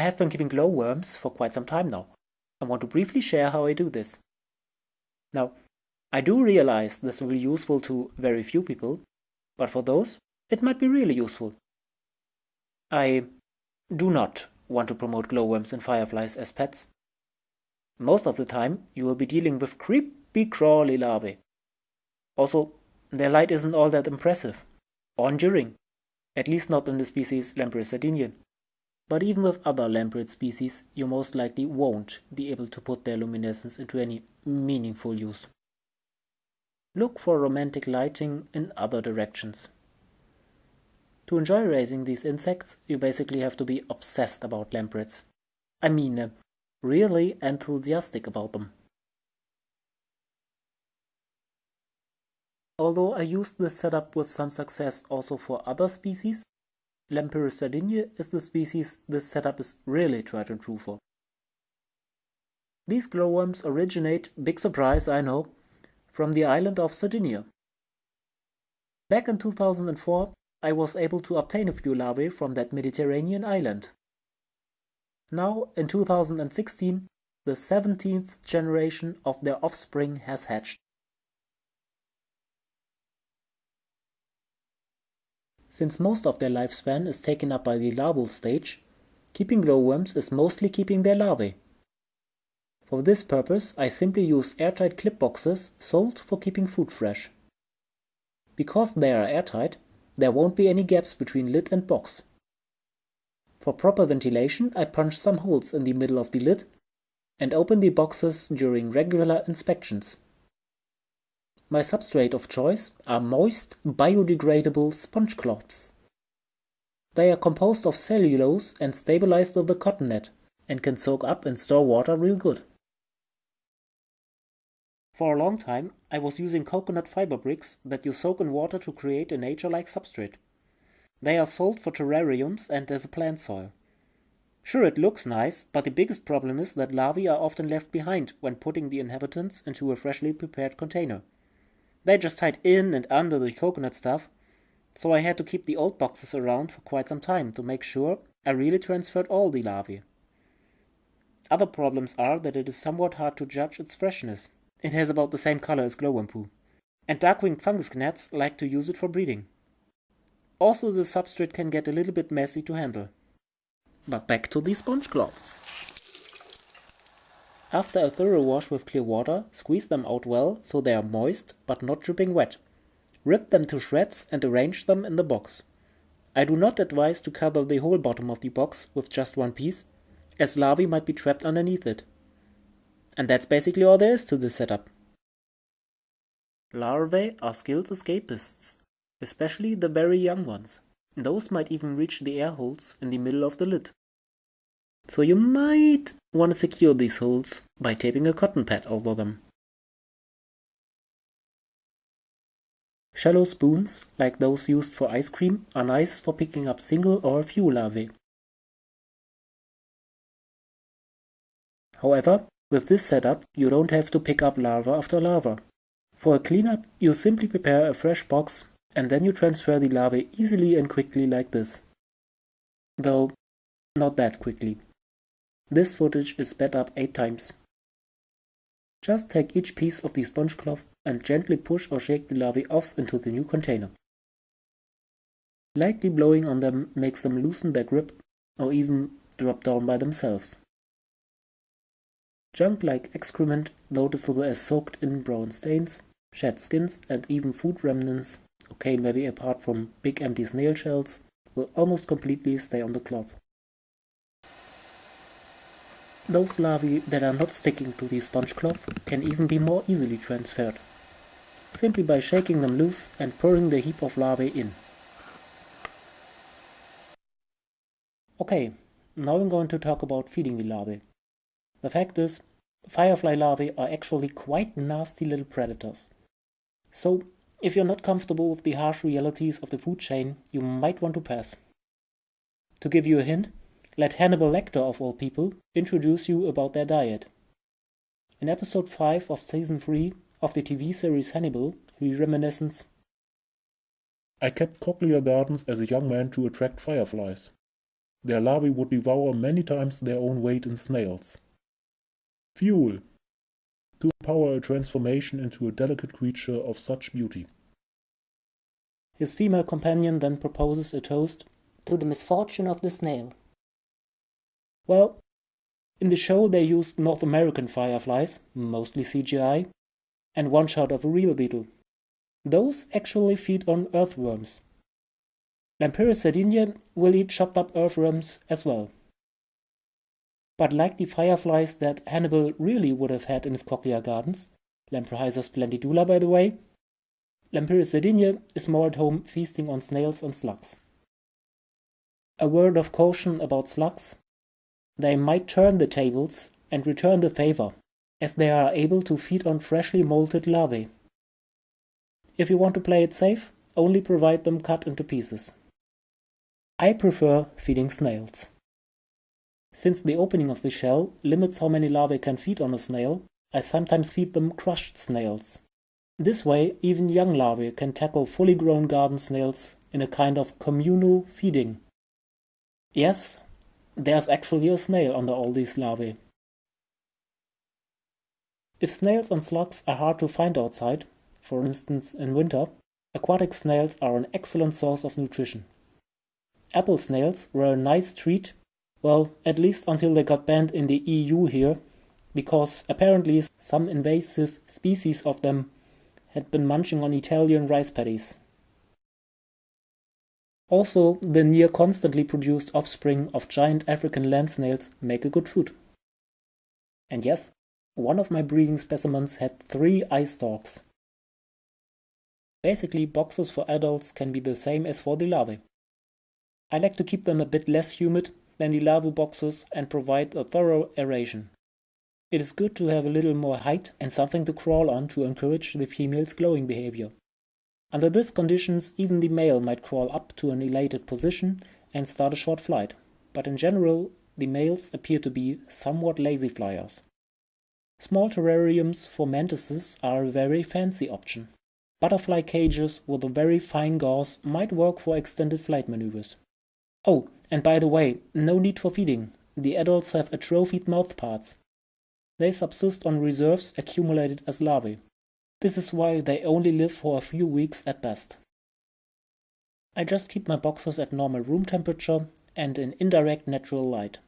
I have been keeping glowworms for quite some time now. I want to briefly share how I do this. Now, I do realize this will be useful to very few people, but for those, it might be really useful. I do not want to promote glowworms and fireflies as pets. Most of the time, you will be dealing with creepy crawly larvae. Also, their light isn't all that impressive, or enduring, at least not in the species Lampyris sardinia. But even with other Lampyris species, you most likely won't be able to put their luminescence into any meaningful use. Look for romantic lighting in other directions. To enjoy raising these insects, you basically have to be obsessed about Lampyris. I mean, uh, really enthusiastic about them. Although I used this setup with some success also for other species, Lampyris sardinia is the species this setup is really tried and true for. These glowworms originate, big surprise I know, from the island of Sardinia. Back in 2004, I was able to obtain a few larvae from that Mediterranean island. Now, in 2016, the 17th generation of their offspring has hatched. Since most of their lifespan is taken up by the larval stage, keeping glowworms is mostly keeping their larvae. For this purpose, I simply use airtight clip boxes sold for keeping food fresh. Because they are airtight, there won't be any gaps between lid and box. For proper ventilation, I punch some holes in the middle of the lid and open the boxes during regular inspections. My substrate of choice are moist, biodegradable sponge cloths. They are composed of cellulose and stabilized with a cotton net and can soak up and store water real good. For a long time, I was using coconut fiber bricks that you soak in water to create a nature-like substrate. They are sold for terrariums and as a plant soil. Sure, it looks nice, but the biggest problem is that larvae are often left behind when putting the inhabitants into a freshly prepared container. They just hide in and under the coconut stuff, so I had to keep the old boxes around for quite some time to make sure I really transferred all the larvae. Other problems are that it is somewhat hard to judge its freshness. It has about the same color as glowworm poo. And dark-winged fungus gnats like to use it for breeding. Also the substrate can get a little bit messy to handle. But back to the sponge cloths. After a thorough wash with clear water, squeeze them out well so they are moist but not dripping wet. Rip them to shreds and arrange them in the box. I do not advise to cover the whole bottom of the box with just one piece, as larvae might be trapped underneath it. And that's basically all there is to this setup. Larvae are skilled escapists, especially the very young ones. Those might even reach the air holes in the middle of the lid. So you might want to secure these holes by taping a cotton pad over them. Shallow spoons, like those used for ice cream, are nice for picking up single or a few larvae. However, with this setup, you don't have to pick up larva after larva. For a cleanup, you simply prepare a fresh box and then you transfer the larvae easily and quickly like this. Though, not that quickly. This footage is sped up 8 times. Just take each piece of the sponge cloth and gently push or shake the larvae off into the new container. Lightly blowing on them makes them loosen their grip or even drop down by themselves. Junk like excrement, noticeable as soaked in brown stains, shed skins, and even food remnants, okay, maybe apart from big empty snail shells, will almost completely stay on the cloth. Those larvae that are not sticking to the sponge cloth can even be more easily transferred, simply by shaking them loose and pouring the heap of larvae in. Okay, now I'm going to talk about feeding the larvae. The fact is, firefly larvae are actually quite nasty little predators. So, if you're not comfortable with the harsh realities of the food chain, you might want to pass. To give you a hint, let Hannibal Lecter, of all people, introduce you about their diet. In episode 5 of season 3 of the TV series Hannibal, he reminisces I kept cochlear gardens as a young man to attract fireflies. their larvae would devour many times their own weight in snails. Fuel to empower a transformation into a delicate creature of such beauty. His female companion then proposes a toast to the misfortune of the snail. Well, in the show they used North American fireflies, mostly CGI, and one shot of a real beetle. Those actually feed on earthworms. Lampyris sardinia will eat chopped up earthworms as well. But like the fireflies that Hannibal really would have had in his cochlear gardens, Lamprohiza splendidula by the way, Lampyris sardinia is more at home feasting on snails and slugs. A word of caution about slugs. They might turn the tables and return the favor, as they are able to feed on freshly molted larvae. If you want to play it safe, only provide them cut into pieces. I prefer feeding snails. Since the opening of the shell limits how many larvae can feed on a snail, I sometimes feed them crushed snails. This way, even young larvae can tackle fully grown garden snails in a kind of communal feeding. Yes, there's actually a snail under all these larvae. If snails and slugs are hard to find outside, for instance in winter, aquatic snails are an excellent source of nutrition. Apple snails were a nice treat, well, at least until they got banned in the EU here, because apparently some invasive species of them had been munching on Italian rice paddies. Also, the near constantly produced offspring of giant African land snails make a good food. And yes, one of my breeding specimens had three eye stalks, Basically, boxes for adults can be the same as for the larvae. I like to keep them a bit less humid than the larval boxes and provide a thorough aeration. It is good to have a little more height and something to crawl on to encourage the female's glowing behavior. Under these conditions, even the male might crawl up to an elated position and start a short flight, but in general, the males appear to be somewhat lazy flyers. Small terrariums for mantises are a very fancy option. Butterfly cages with a very fine gauze might work for extended flight maneuvers. Oh, and by the way, no need for feeding. The adults have atrophied mouthparts. They subsist on reserves accumulated as larvae. This is why they only live for a few weeks at best. I just keep my boxes at normal room temperature and in indirect natural light.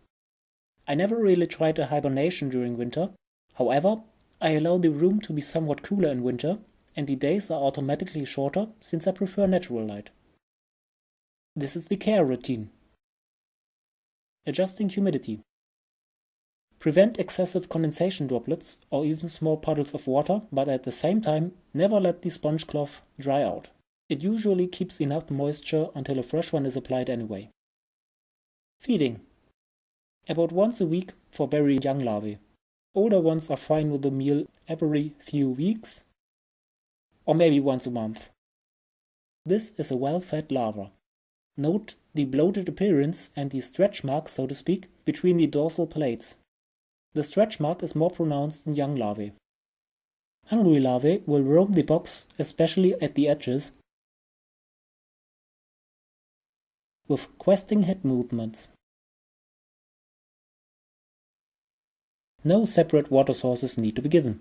I never really tried a hibernation during winter. However, I allow the room to be somewhat cooler in winter and the days are automatically shorter since I prefer natural light. This is the care routine. Adjusting humidity. Prevent excessive condensation droplets or even small puddles of water, but at the same time, never let the sponge cloth dry out. It usually keeps enough moisture until a fresh one is applied anyway. Feeding. About once a week for very young larvae. Older ones are fine with a meal every few weeks, or maybe once a month. This is a well-fed larva. Note the bloated appearance and the stretch mark, so to speak, between the dorsal plates. The stretch mark is more pronounced in young larvae. Hungry larvae will roam the box, especially at the edges, with questing head movements. No separate water sources need to be given.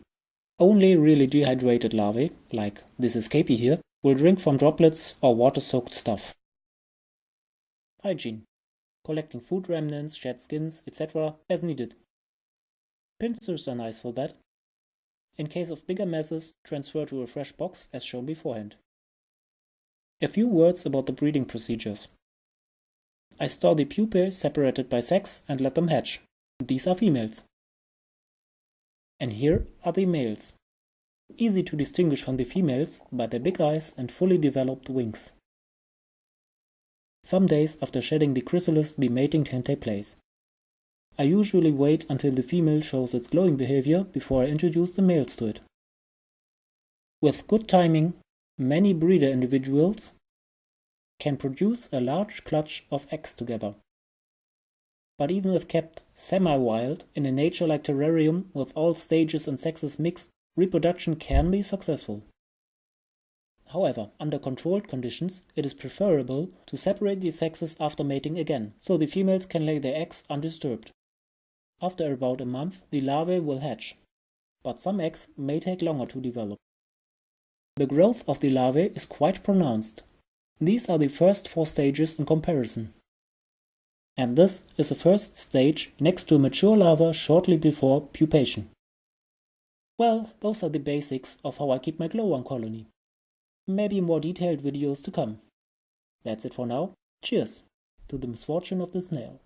Only really dehydrated larvae, like this escapee here, will drink from droplets or water-soaked stuff. Hygiene. Collecting food remnants, shed skins, etc. as needed. Pincers are nice for that. In case of bigger messes, transfer to a fresh box as shown beforehand. A few words about the breeding procedures. I store the pupae separated by sex and let them hatch. These are females. And here are the males. Easy to distinguish from the females by their big eyes and fully developed wings. Some days after shedding the chrysalis, the mating can take place. I usually wait until the female shows its glowing behavior before I introduce the males to it. With good timing, many breeder individuals can produce a large clutch of eggs together but even if kept semi-wild in a nature-like terrarium with all stages and sexes mixed, reproduction can be successful. However, under controlled conditions, it is preferable to separate the sexes after mating again, so the females can lay their eggs undisturbed. After about a month, the larvae will hatch, but some eggs may take longer to develop. The growth of the larvae is quite pronounced. These are the first four stages in comparison. And this is the first stage next to a mature larva shortly before pupation. Well, those are the basics of how I keep my glowworm colony. Maybe more detailed videos to come. That's it for now. Cheers to the misfortune of the snail.